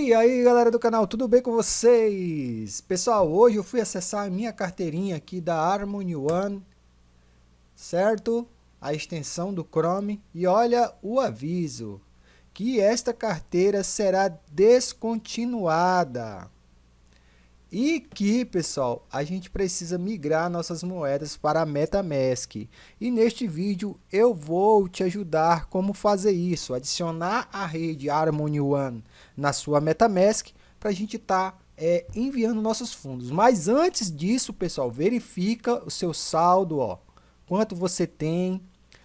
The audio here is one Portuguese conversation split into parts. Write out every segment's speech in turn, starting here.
E aí galera do canal, tudo bem com vocês? Pessoal, hoje eu fui acessar a minha carteirinha aqui da Harmony One, certo? A extensão do Chrome e olha o aviso, que esta carteira será descontinuada. E que, pessoal, a gente precisa migrar nossas moedas para a MetaMask. E neste vídeo eu vou te ajudar como fazer isso, adicionar a rede Harmony One na sua MetaMask para a gente estar tá, é, enviando nossos fundos. Mas antes disso, pessoal, verifica o seu saldo, ó, quanto você tem.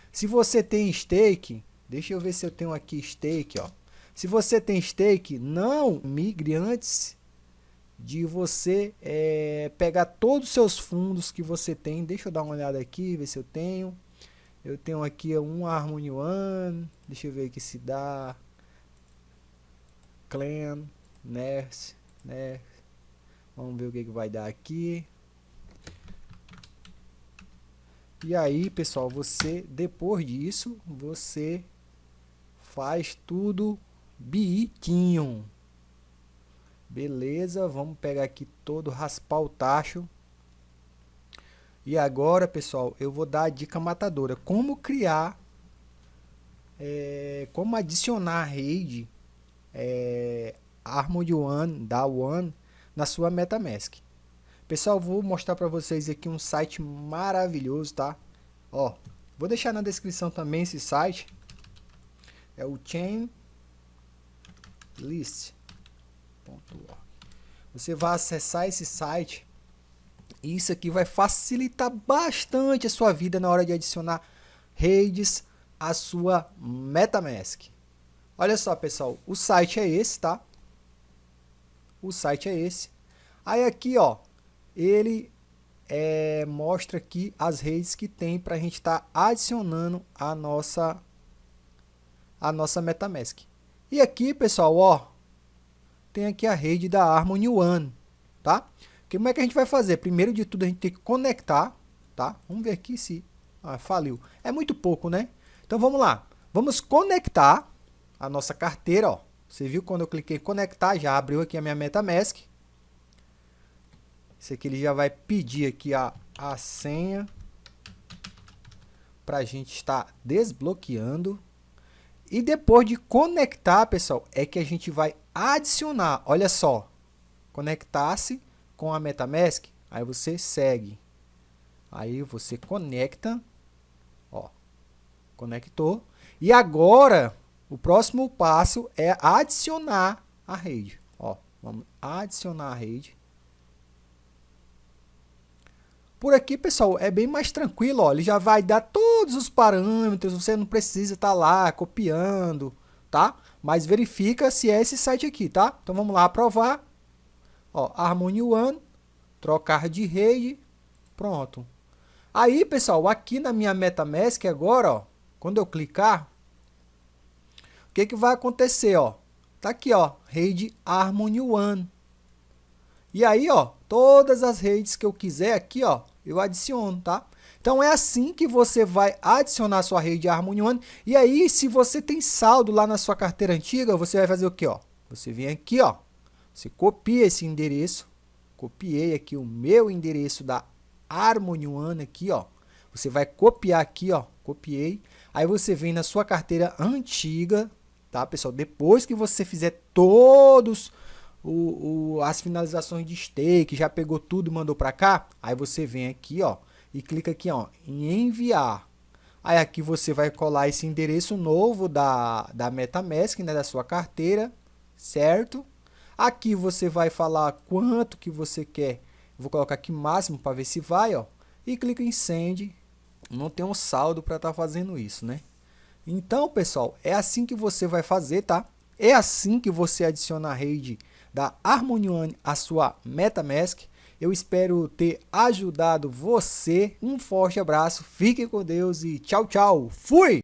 Se você tem stake, deixa eu ver se eu tenho aqui stake, ó. Se você tem stake, não migre antes de você é, pegar todos os seus fundos que você tem. Deixa eu dar uma olhada aqui, ver se eu tenho. Eu tenho aqui um Harmony One. Deixa eu ver aqui se dá. Clan, Nurse, Nurse. Vamos ver o que, que vai dar aqui. E aí, pessoal, você, depois disso, você faz tudo bitinho. Beleza, vamos pegar aqui todo, raspar o tacho. E agora, pessoal, eu vou dar a dica matadora. Como criar, é, como adicionar rede é, Armor One, da One, na sua MetaMask. Pessoal, vou mostrar para vocês aqui um site maravilhoso, tá? Ó, vou deixar na descrição também esse site. É o Chain List. Você vai acessar esse site e isso aqui vai facilitar bastante a sua vida na hora de adicionar redes à sua MetaMask. Olha só, pessoal, o site é esse, tá? O site é esse. Aí aqui, ó, ele é, mostra aqui as redes que tem para a gente estar tá adicionando a nossa a nossa MetaMask. E aqui, pessoal, ó, tem aqui a rede da Harmony One, tá? Como é que a gente vai fazer? Primeiro de tudo, a gente tem que conectar, tá? Vamos ver aqui se... Ah, faliu. É muito pouco, né? Então, vamos lá. Vamos conectar a nossa carteira, ó. Você viu quando eu cliquei conectar, já abriu aqui a minha MetaMask. Esse aqui ele já vai pedir aqui a, a senha para a gente estar desbloqueando. E depois de conectar, pessoal, é que a gente vai adicionar. Olha só, conectar-se com a MetaMask, aí você segue. Aí você conecta, ó, conectou. E agora, o próximo passo é adicionar a rede. Ó, vamos adicionar a rede. Por aqui, pessoal, é bem mais tranquilo, ó, ele já vai dar todos os parâmetros, você não precisa estar tá lá copiando, tá? Mas verifica se é esse site aqui, tá? Então vamos lá aprovar. Ó, Harmony One, trocar de rede, pronto. Aí, pessoal, aqui na minha MetaMask agora, ó, quando eu clicar, o que que vai acontecer, ó? Tá aqui, ó, rede Harmony One. E aí, ó, todas as redes que eu quiser aqui, ó, eu adiciono, tá? Então é assim que você vai adicionar sua rede Harmony One. E aí, se você tem saldo lá na sua carteira antiga, você vai fazer o que? Ó? Você vem aqui, ó, você copia esse endereço, copiei aqui o meu endereço da Harmony One aqui, ó. Você vai copiar aqui, ó, copiei. Aí você vem na sua carteira antiga, tá, pessoal? Depois que você fizer todos o, o, as finalizações de stake, já pegou tudo e mandou para cá, aí você vem aqui, ó, e clica aqui, ó, em enviar. Aí aqui você vai colar esse endereço novo da, da MetaMask, né, da sua carteira, certo? Aqui você vai falar quanto que você quer. Vou colocar aqui máximo para ver se vai, ó. E clica em send. Não tem um saldo para estar tá fazendo isso, né? Então, pessoal, é assim que você vai fazer, tá? É assim que você adiciona a rede da Harmony One à sua MetaMask. Eu espero ter ajudado você. Um forte abraço, fique com Deus e tchau, tchau. Fui!